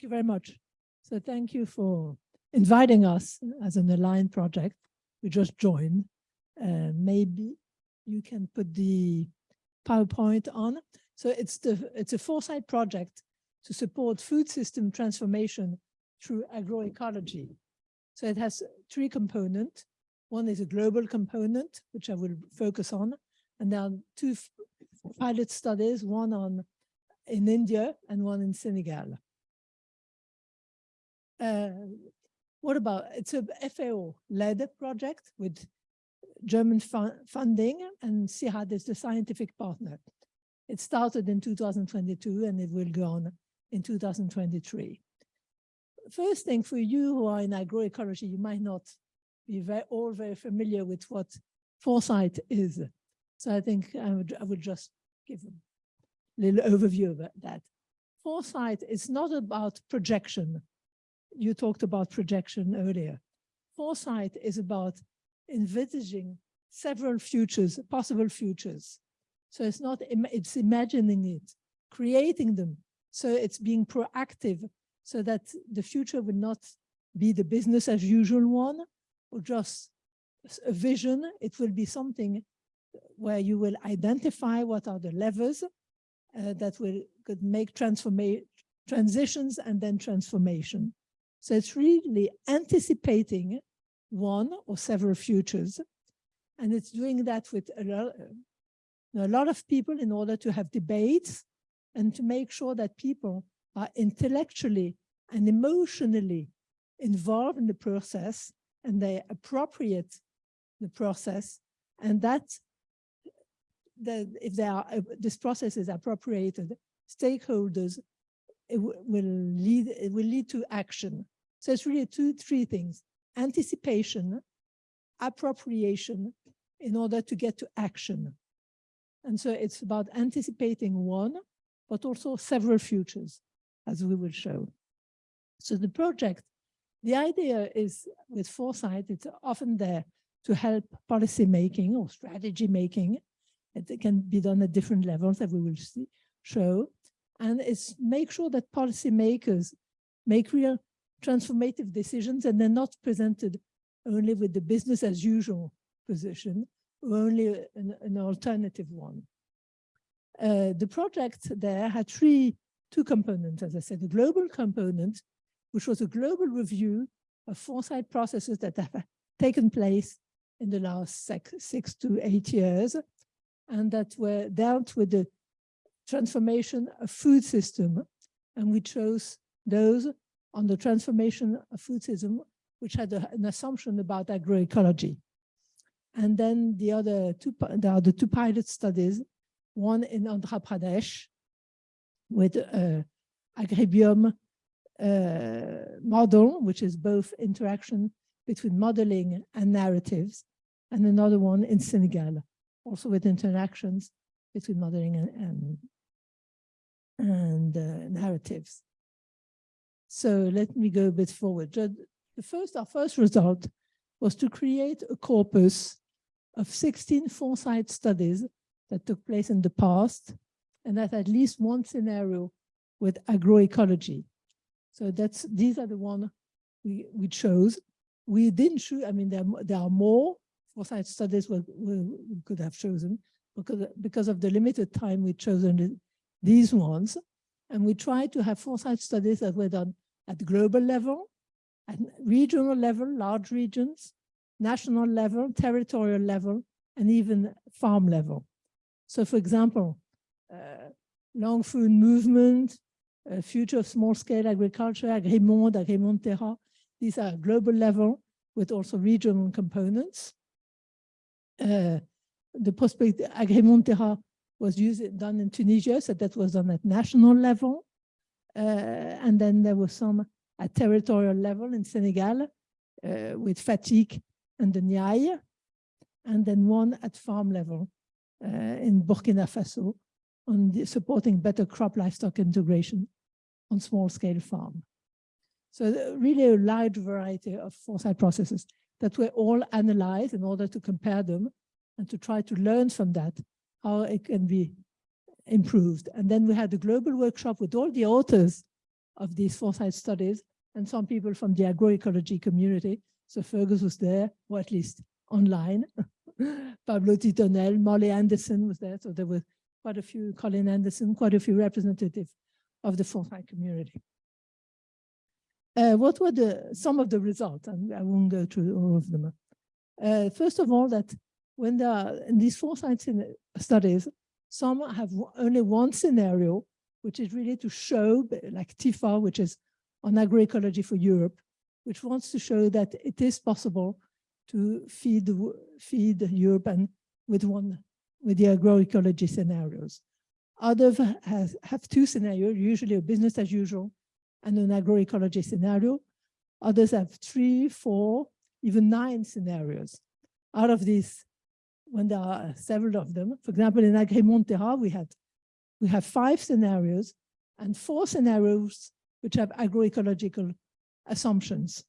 Thank you very much. So thank you for inviting us as an aligned project. We just joined. Uh, maybe you can put the PowerPoint on. So it's the it's a foresight project to support food system transformation through agroecology. So it has three components. One is a global component, which I will focus on. And there are two pilot studies, one on in India and one in Senegal. Uh, what about, it's a FAO-led project with German fu funding and CIRAD is the scientific partner. It started in 2022 and it will go on in 2023. First thing for you who are in agroecology, you might not be very, all very familiar with what foresight is. So I think I would, I would just give a little overview of that. Foresight is not about projection. You talked about projection earlier. Foresight is about envisaging several futures, possible futures. So it's not, it's imagining it, creating them. So it's being proactive so that the future will not be the business as usual one or just a vision. It will be something where you will identify what are the levers uh, that will could make transformation transitions and then transformation. So it's really anticipating one or several futures. And it's doing that with a lot, a lot of people in order to have debates and to make sure that people are intellectually and emotionally involved in the process and they appropriate the process and that that if they are uh, this process is appropriated stakeholders will lead it will lead to action. So it's really two three things. Anticipation appropriation in order to get to action. And so it's about anticipating one but also several futures as we will show. So the project the idea is with foresight it's often there to help policy making or strategy making. It can be done at different levels that we will see, show. And it's make sure that policymakers make real transformative decisions and they're not presented only with the business as usual position or only an, an alternative one. Uh, the project there had three, two components, as I said, a global component, which was a global review of foresight processes that have taken place in the last six, six to eight years and that were dealt with the transformation of food system. And we chose those on the transformation of food system, which had a, an assumption about agroecology. And then the other two, there are the two pilot studies, one in Andhra Pradesh with uh, agribiome uh, model, which is both interaction between modeling and narratives, and another one in Senegal also with interactions between modeling and, and, and uh, narratives. So let me go a bit forward. The first, our first result was to create a corpus of 16 foresight studies that took place in the past and that at least one scenario with agroecology. So that's these are the one we, we chose. We didn't choose, I mean, there, there are more, foresight studies we, we, could have chosen because, because of the limited time we've chosen these ones. And we tried to have foresight studies that were done at global level, at regional level, large regions, national level, territorial level, and even farm level. So for example, uh, long food movement, uh, future of small scale agriculture, Agrimonde, Agrimonde Terra, these are global level with also regional components. Uh, the prospect Agrimonde Terra was used done in Tunisia, so that was done at national level. Uh, and then there was some at territorial level in Senegal uh, with Fatick and the Niayes, and then one at farm level uh, in Burkina Faso on the, supporting better crop livestock integration on small scale farm. So really a large variety of foresight processes that were all analyzed in order to compare them and to try to learn from that, how it can be improved. And then we had a global workshop with all the authors of these foresight studies and some people from the agroecology community. So Fergus was there, or at least online. Pablo Tittonell, Molly Anderson was there. So there were quite a few, Colin Anderson, quite a few representatives of the foresight community. Uh, what were the some of the results? And I won't go through all of them. Uh, first of all, that when in these foresight studies, some have only one scenario, which is really to show, like TYFA, which is on agroecology for Europe, which wants to show that it is possible to feed feed Europe and with one with the agroecology scenarios. Others have, have two scenarios, usually a business as usual and an agroecology scenario. Others have three, four, even nine scenarios. Out of these, when there are several of them, for example, in Agrimonde Terra, we had we have five scenarios and four scenarios which have agroecological assumptions.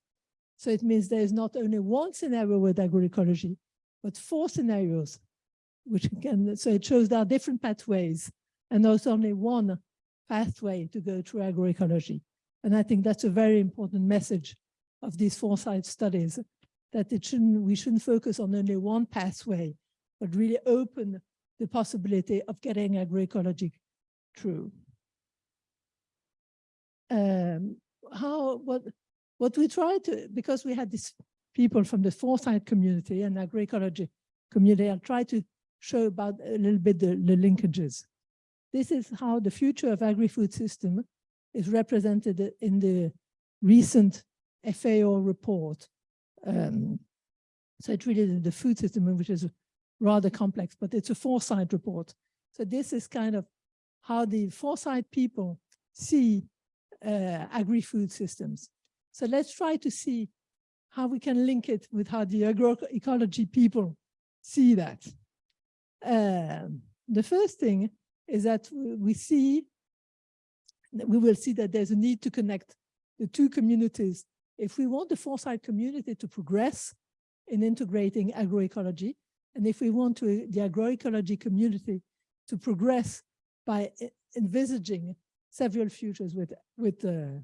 So it means there is not only one scenario with agroecology, but four scenarios, which can, so it shows there are different pathways and there's only one pathway to go through agroecology. And I think that's a very important message of these foresight studies, that it shouldn't, we shouldn't focus on only one pathway, but really open the possibility of getting agroecology through um, how what what we try to because we had these people from the foresight community and agroecology community, I try to show about a little bit the, the linkages. This is how the future of agri-food system is represented in the recent FAO report. Um, so it's really the food system, which is rather complex, but it's a foresight report. So this is kind of how the foresight people see uh, agri-food systems. So let's try to see how we can link it with how the agroecology people see that. Um, the first thing is that we see, that we will see that there's a need to connect the two communities. If we want the foresight community to progress in integrating agroecology, and if we want to, the agroecology community to progress by envisaging several futures with, with uh,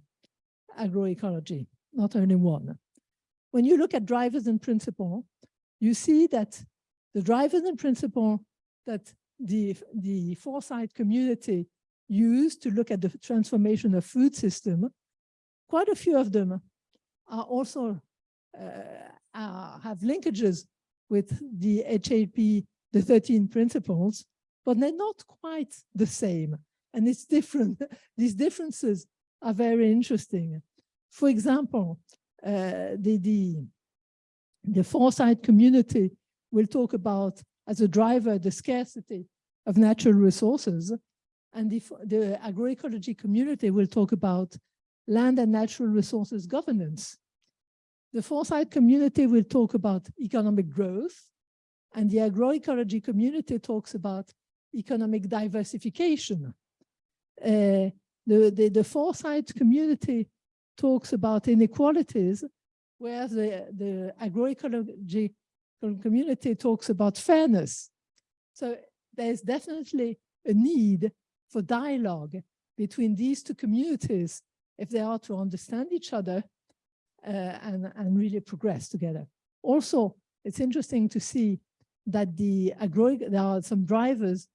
agroecology, not only one. When you look at drivers and principle, you see that the drivers and principle that the, the foresight community used to look at the transformation of food system, quite a few of them are also uh, have linkages with the HAP, the 13 principles, but they're not quite the same and it's different. These differences are very interesting. For example, uh, the, the, the foresight community will talk about, as a driver, the scarcity of natural resources, and the, the agroecology community will talk about land and natural resources governance. The foresight community will talk about economic growth, and the agroecology community talks about economic diversification. Uh, the, the, the foresight community talks about inequalities, whereas the, the agroecology community talks about fairness. So there's definitely a need for dialogue between these two communities if they are to understand each other and, and really progress together. Also, it's interesting to see that the agro there are some drivers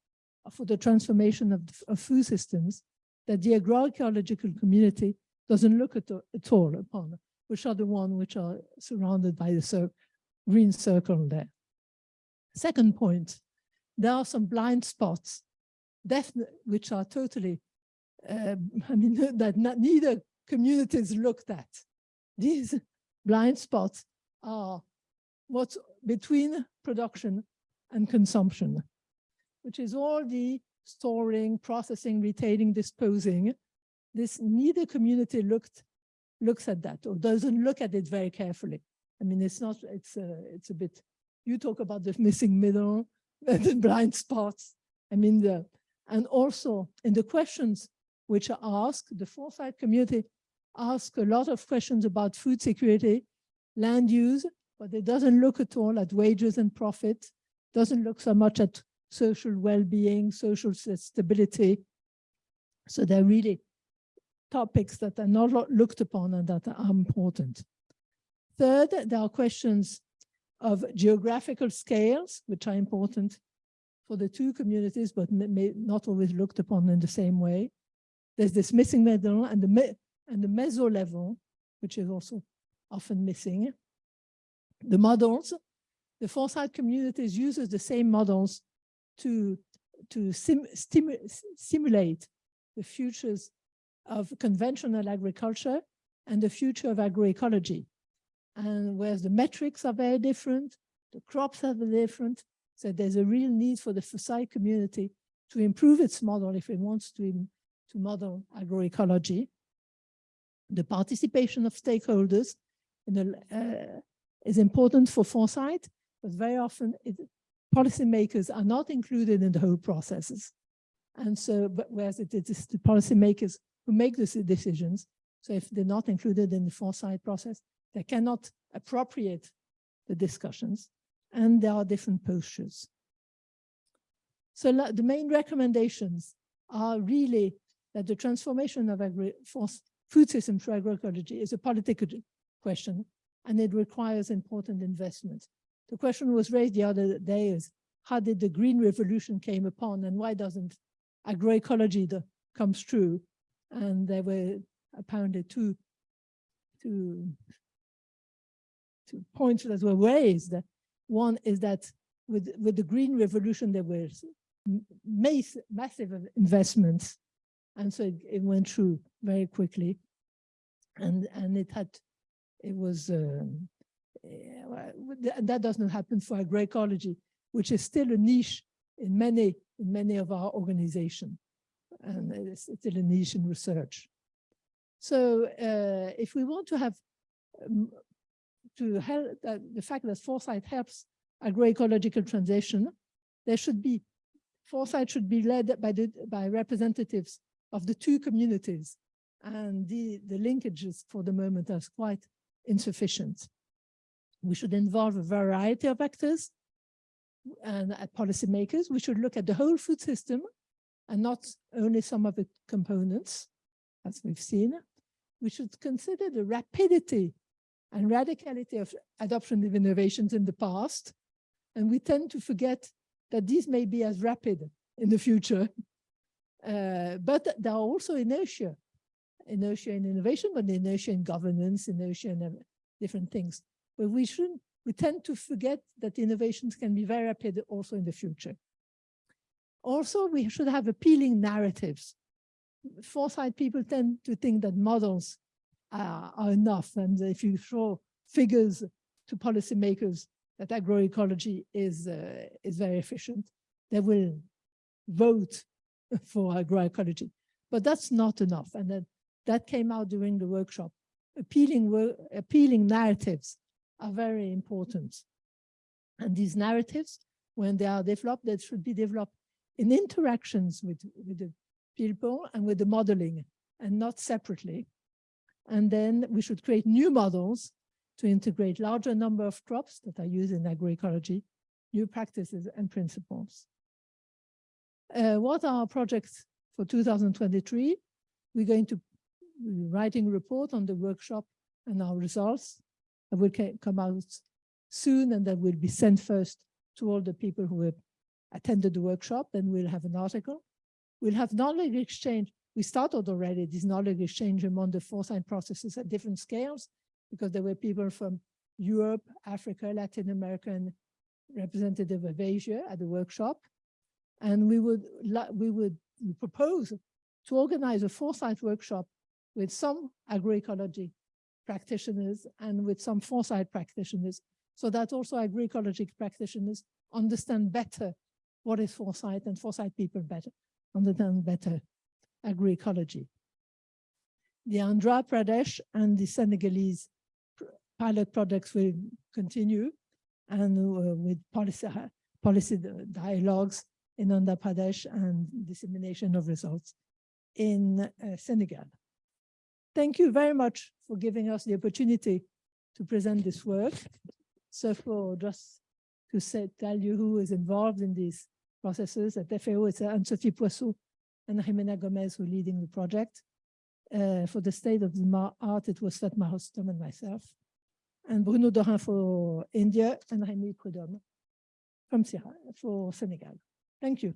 for the transformation of, of food systems that the agroecological community doesn't look at, at all upon, which are the ones which are surrounded by the cir green circle there. Second point, there are some blind spots, which are totally, uh, I mean, that not, neither communities looked at. These blind spots are what's between production and consumption which is all the storing, processing, retaining, disposing. This neither community looked looks at that or doesn't look at it very carefully. I mean, it's not, it's a, it's a bit, you talk about the missing middle, the blind spots. I mean, the, and also in the questions which are asked, the foresight community asks a lot of questions about food security, land use, but it doesn't look at all at wages and profit, doesn't look so much at social well-being, social stability. So they're really topics that are not looked upon and that are important. Third, there are questions of geographical scales, which are important for the two communities, but may, not always looked upon in the same way. There's this missing middle and the and the meso level, which is also often missing. The models, the foresight communities uses the same models to to sim, simulate the futures of conventional agriculture and the future of agroecology. And whereas the metrics are very different, the crops are very different, so there's a real need for the foresight community to improve its model if it wants to, to model agroecology. The participation of stakeholders the, uh, is important for foresight, but very often it, policymakers are not included in the whole processes. And so, but whereas it is the policymakers who make these decisions, so if they're not included in the foresight process, they cannot appropriate the discussions, and there are different postures. So the main recommendations are really that the transformation of agri for food systems for agroecology is a political question, and it requires important investment. The question was raised the other day is, how did the green revolution came upon and why doesn't agroecology the, comes true? And there were apparently two, two, two points that were raised. One is that with, with the green revolution, there were mass, massive investments. And so it, it went through very quickly. And, and it had, it was, um, eh, that doesn't happen for agroecology, which is still a niche in many, in many of our organizations. And it's still a niche in research. So uh, if we want to have um, to help uh, the fact that foresight helps agroecological transition, there should be foresight should be led by the by representatives of the two communities, and the the linkages for the moment are quite insufficient. We should involve a variety of actors and at policymakers. We should look at the whole food system and not only some of its components, as we've seen. We should consider the rapidity and radicality of adoption of innovations in the past. And we tend to forget that these may be as rapid in the future. Uh, but there are also inertia, inertia in innovation, but inertia in governance, inertia in uh, different things. But we shouldn't, we tend to forget that innovations can be very rapid also in the future. Also, we should have appealing narratives. Foresight people tend to think that models are, are enough. And if you throw figures to policymakers that agroecology is, uh, is very efficient, they will vote for agroecology. But that's not enough. And that, came out during the workshop. Appealing, appealing narratives are very important. And these narratives, when they are developed, they should be developed in interactions with, with the people and with the modeling and not separately. And then we should create new models to integrate larger number of crops that are used in agroecology, new practices and principles. Uh, what are our projects for 2023? We're going to writing a report on the workshop and our results that will come out soon and that will be sent first to all the people who have attended the workshop. Then we'll have an article. We'll have knowledge exchange. We started already this knowledge exchange among the foresight processes at different scales because there were people from Europe, Africa, Latin America, and representative of Asia at the workshop. And we would we would propose to organize a foresight workshop with some agroecology practitioners and with some foresight practitioners, so that also agroecology practitioners understand better what is foresight and foresight people better understand better agroecology. The Andhra Pradesh and the Senegalese pilot projects will continue and uh, with policy, policy dialogues in Andhra Pradesh and dissemination of results in uh, Senegal. Thank you very much for giving us the opportunity to present this work. So for just to say, tell you who is involved in these processes at FAO, it's Anne-Sophie Poisson and Jimena Gomez who are leading the project. Uh, for the state of the art, it was Fatma Hostom and myself. And Bruno Dorin for India and Rémi Prudhomme from for Senegal. Thank you.